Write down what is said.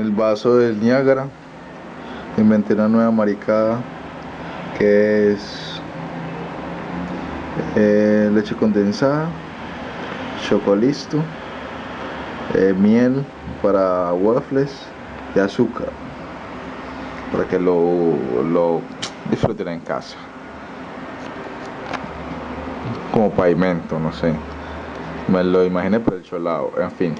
el vaso del Niágara. Inventé una nueva maricada que es eh, leche condensada, chocolisto, eh, miel para waffles y azúcar para que lo, lo disfruten en casa como pavimento, no sé me lo imaginé por el cholado, en fin